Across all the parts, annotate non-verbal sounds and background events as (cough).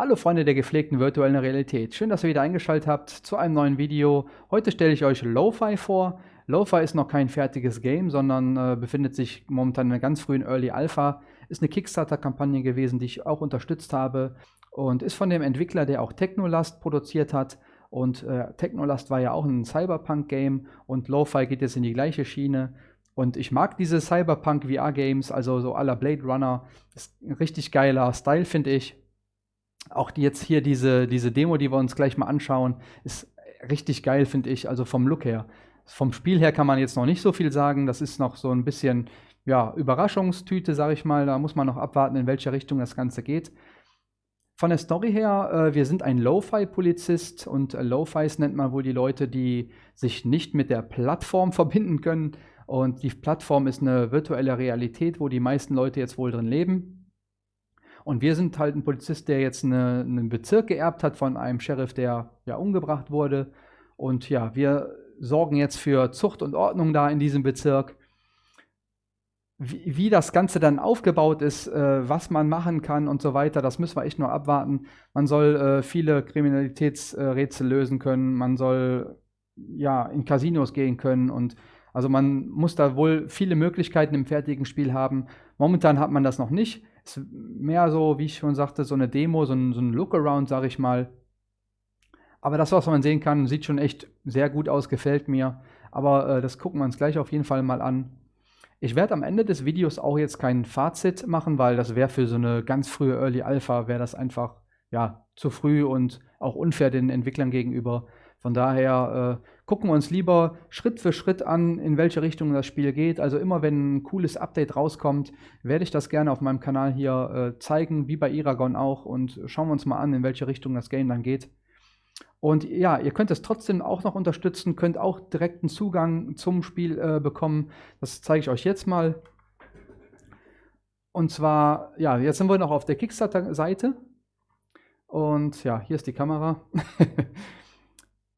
Hallo Freunde der gepflegten virtuellen Realität. Schön, dass ihr wieder eingeschaltet habt zu einem neuen Video. Heute stelle ich euch Lo-Fi vor. Lo-Fi ist noch kein fertiges Game, sondern äh, befindet sich momentan in einer ganz frühen Early Alpha. Ist eine Kickstarter-Kampagne gewesen, die ich auch unterstützt habe und ist von dem Entwickler, der auch Technolast produziert hat. Und äh, Technolast war ja auch ein Cyberpunk-Game und Lo-Fi geht jetzt in die gleiche Schiene. Und ich mag diese Cyberpunk VR-Games, also so aller Blade Runner. Ist ein richtig geiler Style, finde ich. Auch die jetzt hier diese, diese Demo, die wir uns gleich mal anschauen, ist richtig geil, finde ich, also vom Look her. Vom Spiel her kann man jetzt noch nicht so viel sagen. Das ist noch so ein bisschen ja, Überraschungstüte, sage ich mal. Da muss man noch abwarten, in welche Richtung das Ganze geht. Von der Story her, äh, wir sind ein Lo-Fi-Polizist und äh, Lo-Fis nennt man wohl die Leute, die sich nicht mit der Plattform (laughs) verbinden können. Und die Plattform ist eine virtuelle Realität, wo die meisten Leute jetzt wohl drin leben. Und wir sind halt ein Polizist, der jetzt eine, einen Bezirk geerbt hat von einem Sheriff, der ja umgebracht wurde. Und ja, wir sorgen jetzt für Zucht und Ordnung da in diesem Bezirk. Wie, wie das Ganze dann aufgebaut ist, äh, was man machen kann und so weiter, das müssen wir echt nur abwarten. Man soll äh, viele Kriminalitätsrätsel lösen können, man soll ja in Casinos gehen können und also man muss da wohl viele Möglichkeiten im fertigen Spiel haben. Momentan hat man das noch nicht. Ist mehr so, wie ich schon sagte, so eine Demo, so ein, so ein Lookaround, sage ich mal. Aber das, was man sehen kann, sieht schon echt sehr gut aus, gefällt mir. Aber äh, das gucken wir uns gleich auf jeden Fall mal an. Ich werde am Ende des Videos auch jetzt kein Fazit machen, weil das wäre für so eine ganz frühe Early Alpha, wäre das einfach ja, zu früh und auch unfair den Entwicklern gegenüber. Von daher äh, gucken wir uns lieber Schritt für Schritt an, in welche Richtung das Spiel geht. Also immer wenn ein cooles Update rauskommt, werde ich das gerne auf meinem Kanal hier äh, zeigen, wie bei Iragon auch. Und schauen wir uns mal an, in welche Richtung das Game dann geht. Und ja, ihr könnt es trotzdem auch noch unterstützen, könnt auch direkten Zugang zum Spiel äh, bekommen. Das zeige ich euch jetzt mal. Und zwar, ja, jetzt sind wir noch auf der Kickstarter-Seite. Und ja, hier ist die Kamera. (laughs)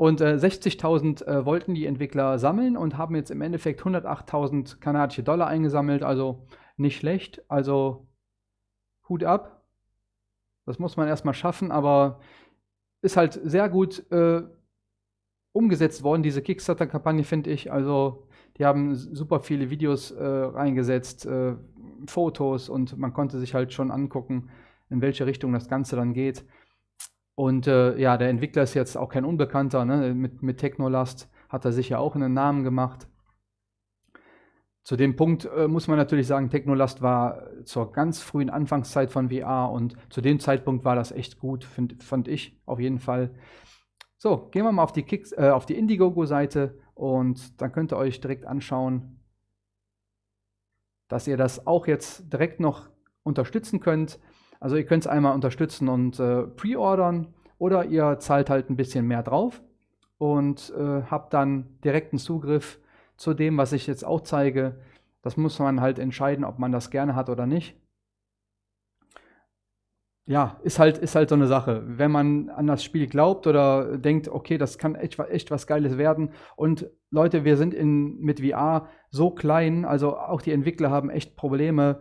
Und äh, 60.000 äh, wollten die Entwickler sammeln und haben jetzt im Endeffekt 108.000 kanadische Dollar eingesammelt. Also nicht schlecht. Also Hut ab. Das muss man erstmal schaffen, aber ist halt sehr gut äh, umgesetzt worden, diese Kickstarter-Kampagne, finde ich. Also die haben super viele Videos äh, reingesetzt, äh, Fotos und man konnte sich halt schon angucken, in welche Richtung das Ganze dann geht. Und äh, ja, der Entwickler ist jetzt auch kein Unbekannter. Ne? Mit, mit Technolast hat er sich ja auch einen Namen gemacht. Zu dem Punkt äh, muss man natürlich sagen, Technolast war zur ganz frühen Anfangszeit von VR und zu dem Zeitpunkt war das echt gut, find, fand ich auf jeden Fall. So, gehen wir mal auf die, Kicks, äh, auf die Indiegogo-Seite und dann könnt ihr euch direkt anschauen, dass ihr das auch jetzt direkt noch unterstützen könnt. Also ihr könnt es einmal unterstützen und äh, pre-ordern oder ihr zahlt halt ein bisschen mehr drauf und äh, habt dann direkten Zugriff zu dem, was ich jetzt auch zeige. Das muss man halt entscheiden, ob man das gerne hat oder nicht. Ja, ist halt, ist halt so eine Sache. Wenn man an das Spiel glaubt oder denkt, okay, das kann echt, echt was Geiles werden. Und Leute, wir sind in, mit VR so klein, also auch die Entwickler haben echt Probleme,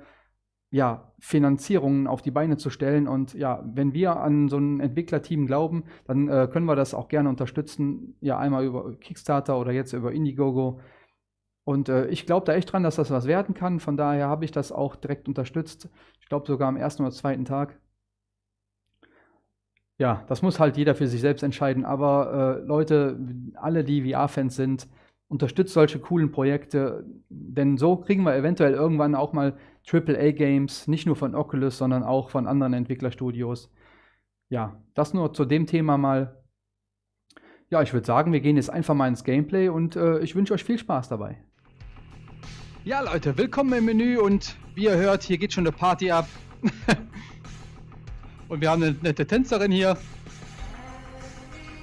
ja, Finanzierungen auf die Beine zu stellen. Und ja, wenn wir an so ein Entwicklerteam glauben, dann äh, können wir das auch gerne unterstützen. Ja, einmal über Kickstarter oder jetzt über Indiegogo. Und äh, ich glaube da echt dran, dass das was werden kann. Von daher habe ich das auch direkt unterstützt. Ich glaube sogar am ersten oder zweiten Tag. Ja, das muss halt jeder für sich selbst entscheiden. Aber äh, Leute, alle, die VR-Fans sind, unterstützt solche coolen Projekte, denn so kriegen wir eventuell irgendwann auch mal AAA-Games, nicht nur von Oculus, sondern auch von anderen Entwicklerstudios. Ja, das nur zu dem Thema mal. Ja, ich würde sagen, wir gehen jetzt einfach mal ins Gameplay und äh, ich wünsche euch viel Spaß dabei. Ja, Leute, willkommen im Menü und wie ihr hört, hier geht schon eine Party ab. (laughs) und wir haben eine nette Tänzerin hier.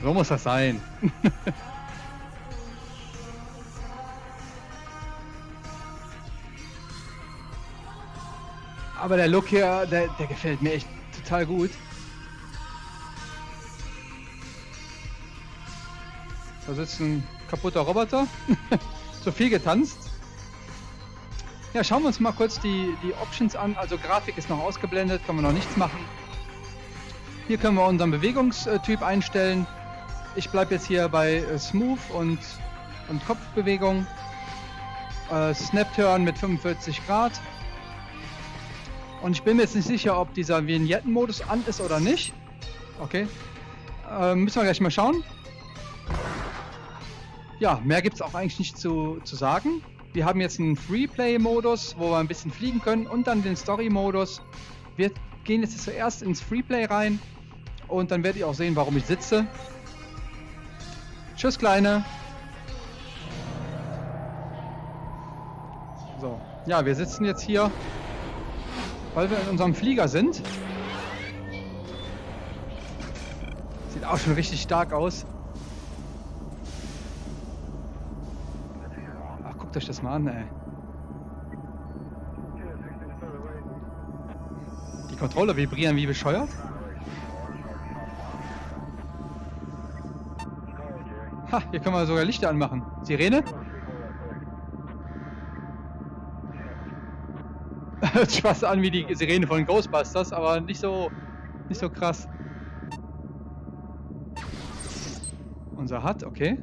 So muss das sein. (laughs) Aber der Look hier, der, der gefällt mir echt total gut. Da sitzt ein kaputter Roboter. (laughs) Zu viel getanzt. Ja, schauen wir uns mal kurz die, die Options an. Also Grafik ist noch ausgeblendet, kann man noch nichts machen. Hier können wir unseren Bewegungstyp einstellen. Ich bleibe jetzt hier bei äh, Smooth und, und Kopfbewegung. Äh, Snap-Turn mit 45 Grad. Und ich bin mir jetzt nicht sicher, ob dieser Vignetten-Modus an ist oder nicht. Okay. Äh, müssen wir gleich mal schauen. Ja, mehr gibt es auch eigentlich nicht zu, zu sagen. Wir haben jetzt einen Freeplay-Modus, wo wir ein bisschen fliegen können und dann den Story-Modus. Wir gehen jetzt zuerst ins Freeplay rein und dann werdet ihr auch sehen, warum ich sitze. Tschüss, Kleine. So, ja, wir sitzen jetzt hier, weil wir in unserem Flieger sind. Sieht auch schon richtig stark aus. Ach, guckt euch das mal an, ey. Die Controller vibrieren wie bescheuert. Ha, hier können wir sogar Lichter anmachen. Sirene? Hört sich fast an wie die Sirene von Ghostbusters, aber nicht so, nicht so krass. Unser Hut, okay.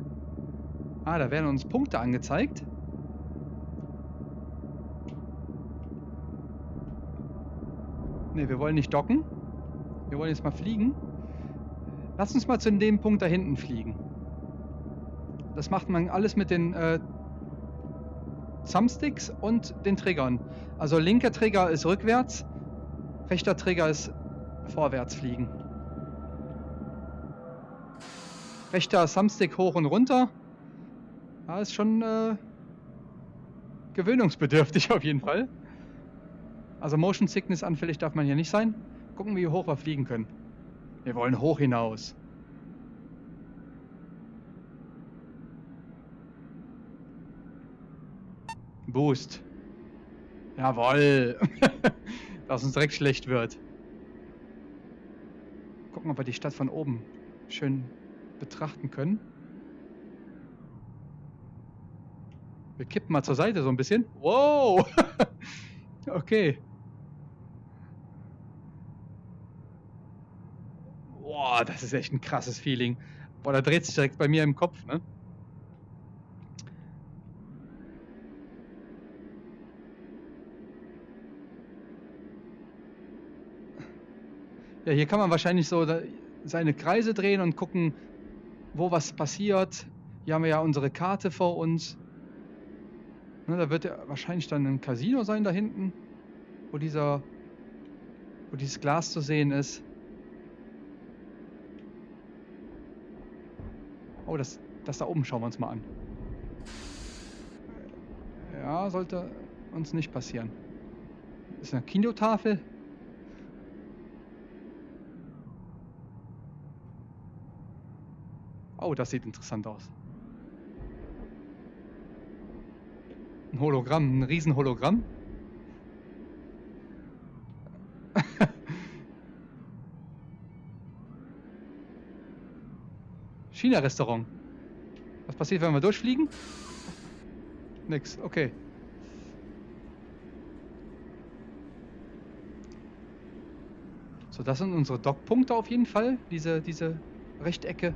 Ah, da werden uns Punkte angezeigt. Ne, wir wollen nicht docken. Wir wollen jetzt mal fliegen. Lass uns mal zu dem Punkt da hinten fliegen. Das macht man alles mit den äh, Thumbsticks und den Triggern. Also linker Trigger ist rückwärts, rechter Trigger ist vorwärts fliegen. Rechter Thumbstick hoch und runter. Ja, ist schon äh, gewöhnungsbedürftig (laughs) auf jeden Fall. Also Motion Sickness anfällig darf man hier nicht sein. Gucken, wie hoch wir fliegen können. Wir wollen hoch hinaus. Boost. Jawoll. (laughs) Dass uns direkt schlecht wird. Gucken, ob wir die Stadt von oben schön betrachten können. Wir kippen mal zur Seite so ein bisschen. Wow! (laughs) okay. Boah, das ist echt ein krasses Feeling. Boah, da dreht sich direkt bei mir im Kopf, ne? Ja, hier kann man wahrscheinlich so seine Kreise drehen und gucken, wo was passiert. Hier haben wir ja unsere Karte vor uns. Ne, da wird ja wahrscheinlich dann ein Casino sein da hinten, wo dieser, wo dieses Glas zu sehen ist. Oh, das, das da oben schauen wir uns mal an. Ja, sollte uns nicht passieren. Ist eine Kinotafel. Oh, das sieht interessant aus. Ein Hologramm, ein Riesenhologramm. (laughs) China-Restaurant. Was passiert, wenn wir durchfliegen? Nix, okay. So, das sind unsere Dockpunkte auf jeden Fall. Diese, diese Rechtecke.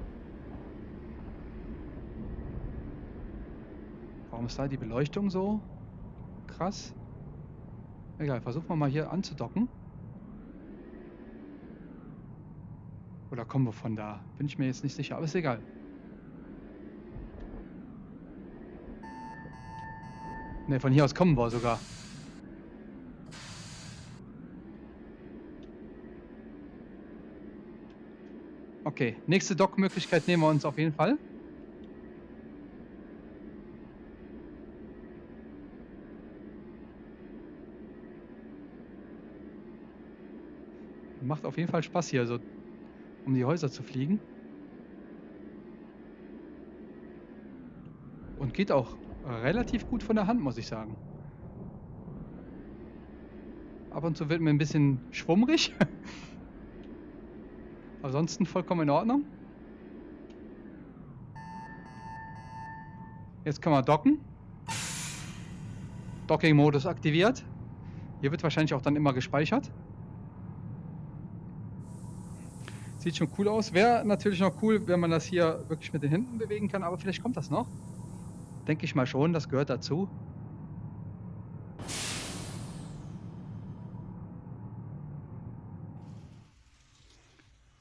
Warum ist da die Beleuchtung so krass? Egal, versuchen wir mal hier anzudocken. Oder kommen wir von da? Bin ich mir jetzt nicht sicher, aber ist egal. Ne, von hier aus kommen wir sogar. Okay, nächste Dockmöglichkeit nehmen wir uns auf jeden Fall. Macht auf jeden Fall Spaß hier, so um die Häuser zu fliegen. Und geht auch relativ gut von der Hand, muss ich sagen. Ab und zu wird mir ein bisschen schwummrig. (laughs) Ansonsten vollkommen in Ordnung. Jetzt kann man docken. Docking-Modus aktiviert. Hier wird wahrscheinlich auch dann immer gespeichert. Sieht schon cool aus. Wäre natürlich noch cool, wenn man das hier wirklich mit den Händen bewegen kann, aber vielleicht kommt das noch. Denke ich mal schon, das gehört dazu.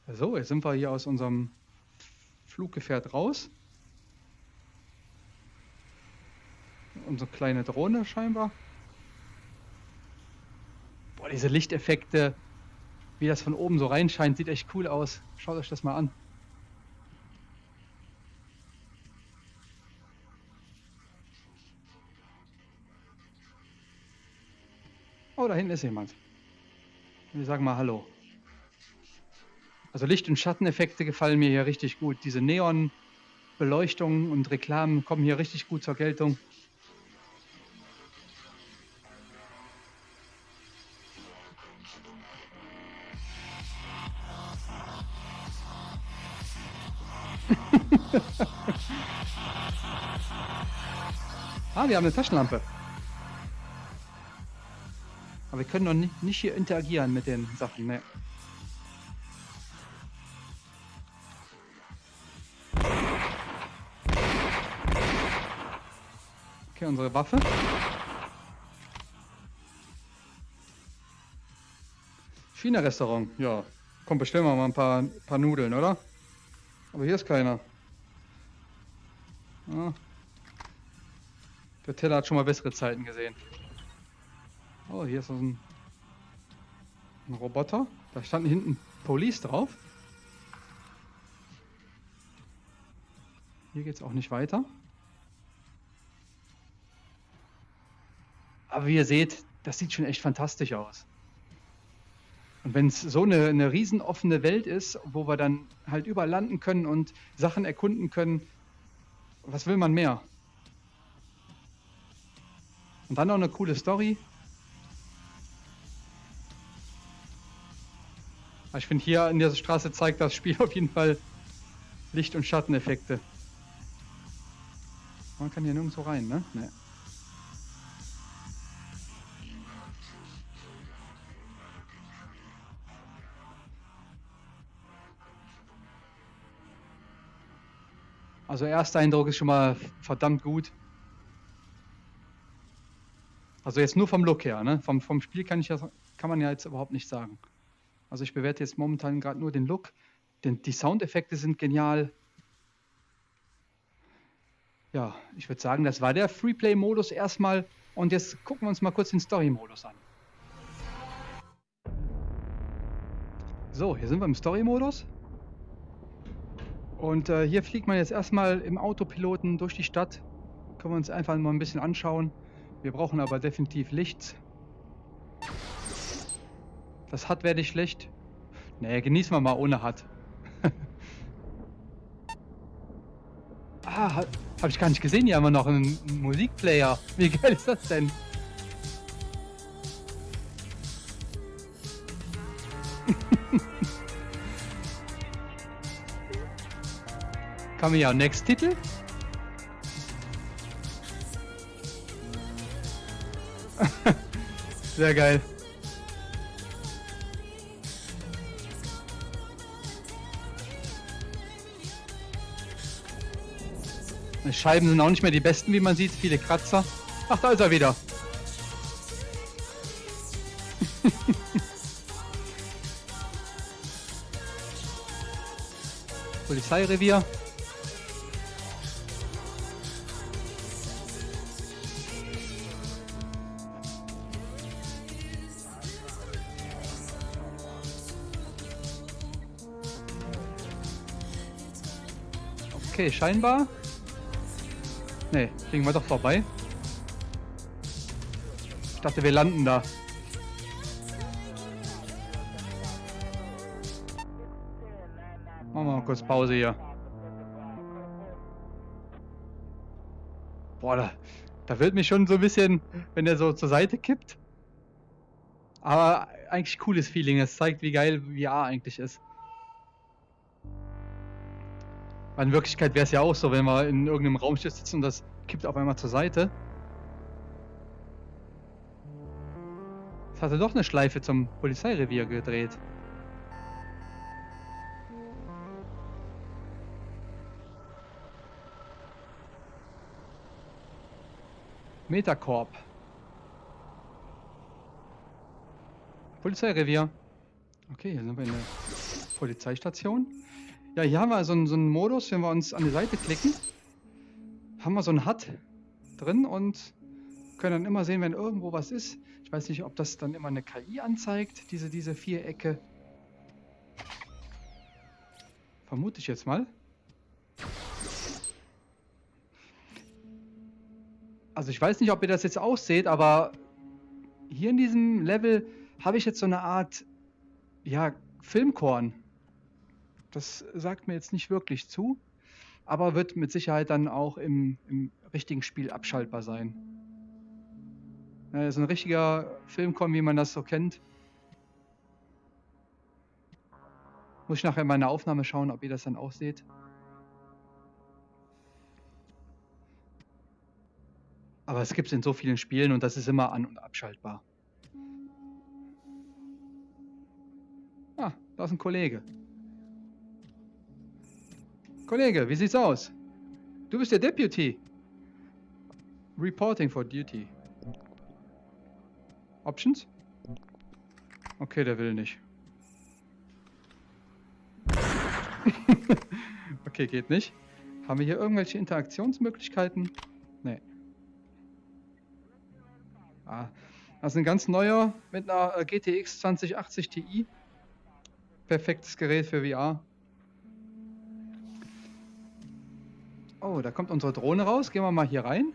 So, jetzt sind wir hier aus unserem Fluggefährt raus. Unsere kleine Drohne scheinbar. Boah, diese Lichteffekte, wie das von oben so reinscheint, sieht echt cool aus. Schaut euch das mal an. Oh, da hinten ist jemand. Wir sagen mal Hallo. Also Licht- und Schatteneffekte gefallen mir hier richtig gut. Diese Neon-Beleuchtung und Reklamen kommen hier richtig gut zur Geltung. Ah, wir haben eine Taschenlampe. Aber wir können noch nicht, nicht hier interagieren mit den Sachen. Ne. Okay, unsere Waffe. China-Restaurant. Ja, komm, bestellen wir mal ein paar, paar Nudeln, oder? Aber hier ist keiner. Ah. Der Teller hat schon mal bessere Zeiten gesehen. Oh, hier ist so ein, ein Roboter. Da stand hinten Police drauf. Hier geht es auch nicht weiter. Aber wie ihr seht, das sieht schon echt fantastisch aus. Und wenn es so eine, eine riesen offene Welt ist, wo wir dann halt überall landen können und Sachen erkunden können, was will man mehr? Und dann noch eine coole Story. Ich finde hier in dieser Straße zeigt das Spiel (laughs) auf jeden Fall Licht- und Schatteneffekte. Man kann hier nirgendwo rein, ne? Nee. Also erster Eindruck ist schon mal verdammt gut. Also jetzt nur vom Look her, ne? Vom, vom Spiel kann, ich ja, kann man ja jetzt überhaupt nicht sagen. Also ich bewerte jetzt momentan gerade nur den Look. Denn die Soundeffekte sind genial. Ja, ich würde sagen, das war der Freeplay-Modus erstmal. Und jetzt gucken wir uns mal kurz den Story-Modus an. So, hier sind wir im Story-Modus. Und äh, hier fliegt man jetzt erstmal im Autopiloten durch die Stadt. Können wir uns einfach mal ein bisschen anschauen. Wir brauchen aber definitiv Licht. Das hat werde ich schlecht. Nee, genießen wir mal ohne Hat. (laughs) ah, habe ich gar nicht gesehen. Hier haben wir noch einen Musikplayer. Wie geil ist das denn? (laughs) Kann man ja Next Titel. Sehr geil. Die Scheiben sind auch nicht mehr die besten, wie man sieht. Viele Kratzer. Ach, da ist er wieder. (laughs) Polizeirevier. Okay, scheinbar. Ne, fliegen wir doch vorbei. Ich dachte, wir landen da. Machen wir mal kurz Pause hier. Boah, da, da wird mich schon so ein bisschen, wenn der so zur Seite kippt. Aber eigentlich cooles Feeling. Es zeigt, wie geil VR eigentlich ist. Aber in Wirklichkeit wäre es ja auch so, wenn wir in irgendeinem Raumschiff sitzen und das kippt auf einmal zur Seite. Es hatte doch eine Schleife zum Polizeirevier gedreht. Metacorp. Polizeirevier. Okay, hier sind wir in der Polizeistation. Ja, hier haben wir so einen, so einen Modus, wenn wir uns an die Seite klicken, haben wir so ein HUD drin und können dann immer sehen, wenn irgendwo was ist. Ich weiß nicht, ob das dann immer eine KI anzeigt, diese, diese Vierecke. Vermute ich jetzt mal. Also ich weiß nicht, ob ihr das jetzt ausseht, aber hier in diesem Level habe ich jetzt so eine Art, ja, Filmkorn. Das sagt mir jetzt nicht wirklich zu, aber wird mit Sicherheit dann auch im, im richtigen Spiel abschaltbar sein. Ja, so ein richtiger Filmkorn, wie man das so kennt. Muss ich nachher in meiner Aufnahme schauen, ob ihr das dann auch seht. Aber es gibt es in so vielen Spielen und das ist immer an- und abschaltbar. Ah, da ist ein Kollege. Kollege, wie sieht's aus? Du bist der Deputy. Reporting for duty. Options? Okay, der will nicht. (laughs) okay, geht nicht. Haben wir hier irgendwelche Interaktionsmöglichkeiten? Nee. Ah, das ist ein ganz neuer mit einer äh, GTX 2080 Ti. Perfektes Gerät für VR. Oh, da kommt unsere Drohne raus. Gehen wir mal hier rein.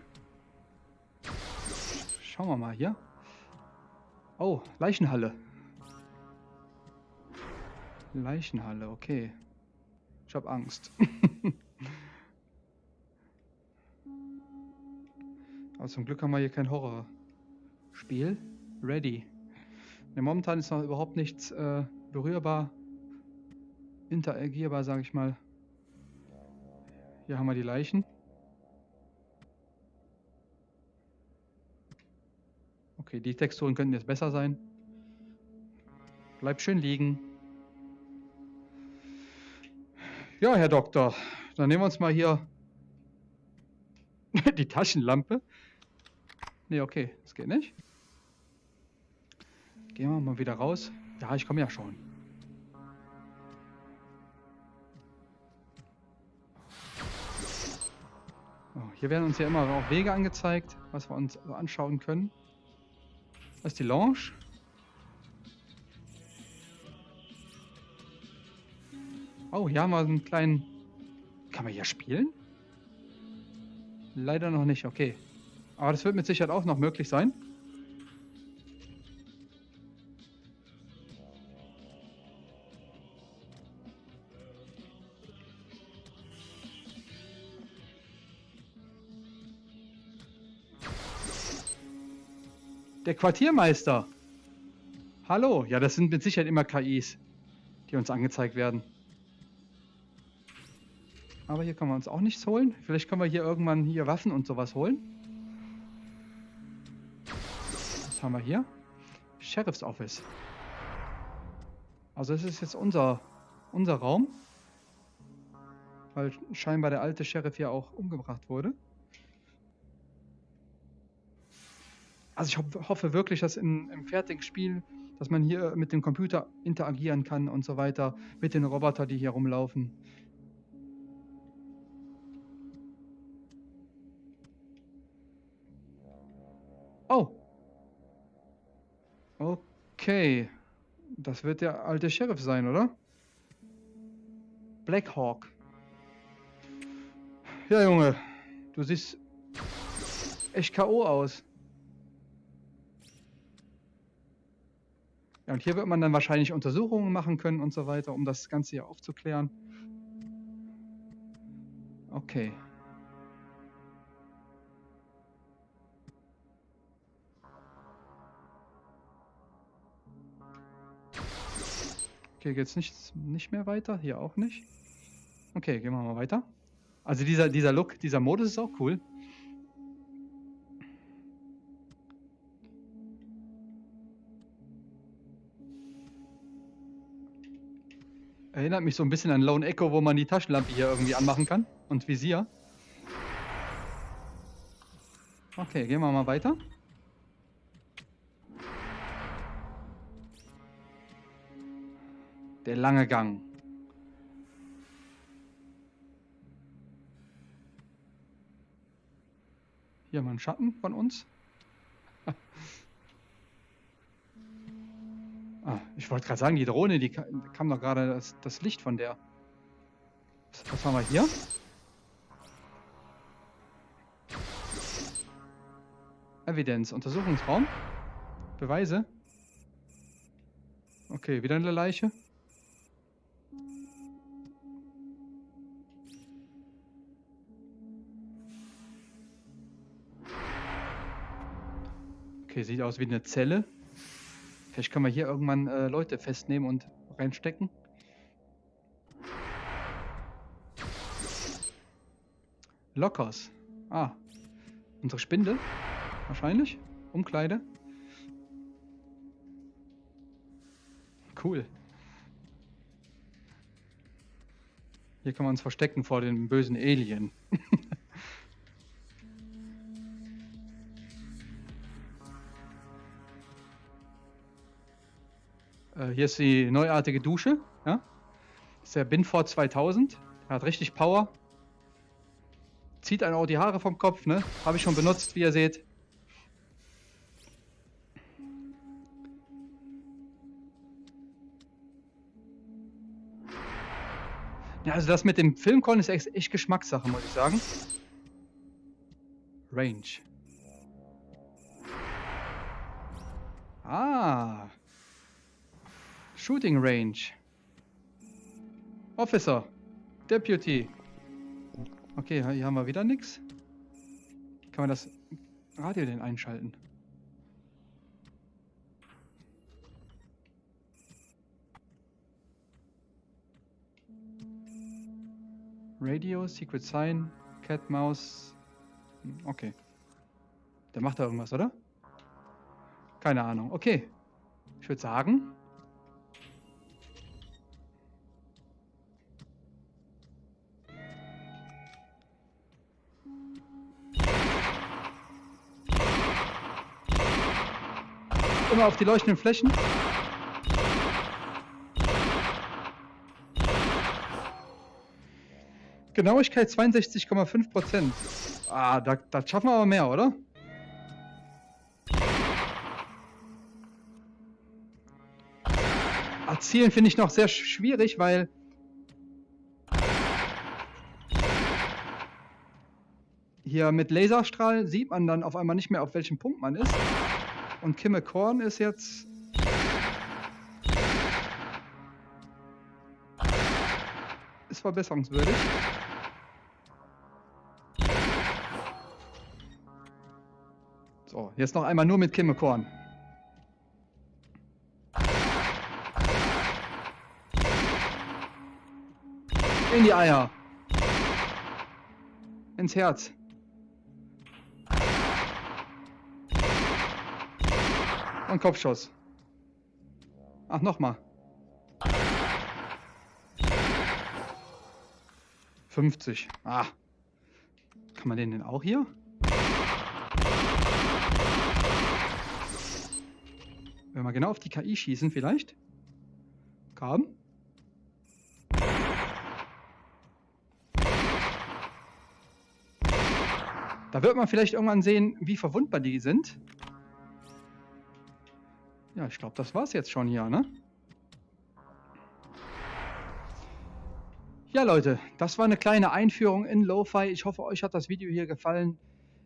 Schauen wir mal hier. Oh, Leichenhalle. Leichenhalle, okay. Ich habe Angst. (laughs) Aber zum Glück haben wir hier kein Horrorspiel. Ready. Ne, momentan ist noch überhaupt nichts äh, berührbar, interagierbar, sage ich mal. Hier haben wir die Leichen. Okay, die Texturen könnten jetzt besser sein. Bleib schön liegen. Ja, Herr Doktor, dann nehmen wir uns mal hier (laughs) die Taschenlampe. Ne, okay, das geht nicht. Gehen wir mal wieder raus. Ja, ich komme ja schon. Hier werden uns ja immer auch Wege angezeigt, was wir uns anschauen können. Das ist die Lounge. Oh, hier haben wir einen kleinen... Kann man hier spielen? Leider noch nicht, okay. Aber das wird mit Sicherheit auch noch möglich sein. Der Quartiermeister. Hallo. Ja, das sind mit Sicherheit immer KIs, die uns angezeigt werden. Aber hier können wir uns auch nichts holen. Vielleicht können wir hier irgendwann hier Waffen und sowas holen. Was haben wir hier? Sheriff's Office. Also das ist jetzt unser, unser Raum. Weil scheinbar der alte Sheriff ja auch umgebracht wurde. Also ich ho hoffe wirklich, dass in, im fertigen Spiel, dass man hier mit dem Computer interagieren kann und so weiter, mit den Robotern, die hier rumlaufen. Oh. Okay. Das wird der alte Sheriff sein, oder? Black Hawk. Ja, Junge. Du siehst echt K.O. aus. Ja, und hier wird man dann wahrscheinlich Untersuchungen machen können und so weiter, um das Ganze hier aufzuklären. Okay. Okay, geht's nicht, nicht mehr weiter? Hier auch nicht. Okay, gehen wir mal weiter. Also dieser, dieser Look, dieser Modus ist auch cool. Erinnert mich so ein bisschen an Lone Echo, wo man die Taschenlampe hier irgendwie anmachen kann. Und Visier. Okay, gehen wir mal weiter. Der lange Gang. Hier mal ein Schatten von uns. (laughs) ah, ich wollte gerade sagen, die Drohne, die kam doch gerade das, das Licht von der. Was, was haben wir hier? Evidenz, Untersuchungsraum. Beweise. Okay, wieder eine Leiche. Okay, sieht aus wie eine Zelle. Vielleicht können wir hier irgendwann äh, Leute festnehmen und reinstecken. Lockers. Ah. Unsere Spinde. Wahrscheinlich. Umkleide. Cool. Hier kann man uns verstecken vor dem bösen Alien. (laughs) äh, hier ist die neuartige Dusche. Ja? Das ist der Binford 2000. Er hat richtig Power. Zieht einen auch die Haare vom Kopf, ne? Habe ich schon benutzt, wie ihr seht. Ja, also das mit dem Filmkorn ist echt Geschmackssache, muss ich sagen. Range. Ah. Shooting Range. Officer. Deputy. Okay, hier haben wir wieder nichts. Kann man das Radio denn einschalten? Radio, Secret Sign, Cat, Mouse. Hm, okay. Der macht da irgendwas, oder? Keine Ahnung. Okay. Ich würde sagen, immer auf die leuchtenden Flächen. Genauigkeit 62,5 Prozent. Ah, da, da schaffen wir aber mehr, oder? Erzielen finde ich noch sehr schwierig, weil... Hier mit Laserstrahl sieht man dann auf einmal nicht mehr, auf welchem Punkt man ist. Und Kimme Korn ist jetzt... Ist verbesserungswürdig. So, jetzt noch einmal nur mit Kimme Korn. In die Eier. Ins Herz. Und Kopfschuss. Ach, nochmal. 50. Ah. Kann man den denn auch hier? Wenn wir genau auf die KI schießen vielleicht. Komm. Da wird man vielleicht irgendwann sehen, wie verwundbar die sind. Ja, ich glaube, das war's jetzt schon hier, ne? Ja, Leute, das war eine kleine Einführung in Lo-Fi. Ich hoffe, euch hat das Video hier gefallen.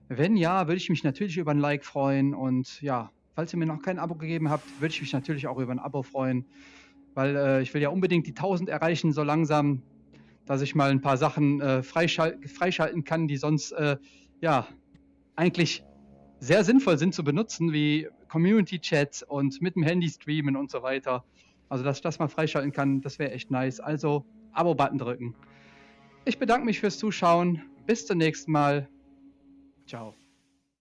Wenn ja, würde ich mich natürlich über ein Like freuen. Und ja, falls ihr mir noch kein Abo gegeben habt, würde ich mich natürlich auch über ein Abo freuen. Weil äh, ich will ja unbedingt die 1000 erreichen, so langsam, dass ich mal ein paar Sachen äh, freischal freischalten kann, die sonst, äh, ja, eigentlich sehr sinnvoll sind zu benutzen, wie Community Chat und mit dem Handy streamen und so weiter. Also, dass ich das mal freischalten kann, das wäre echt nice. Also, Abo-Button drücken. Ich bedanke mich fürs Zuschauen. Bis zum nächsten Mal. Ciao.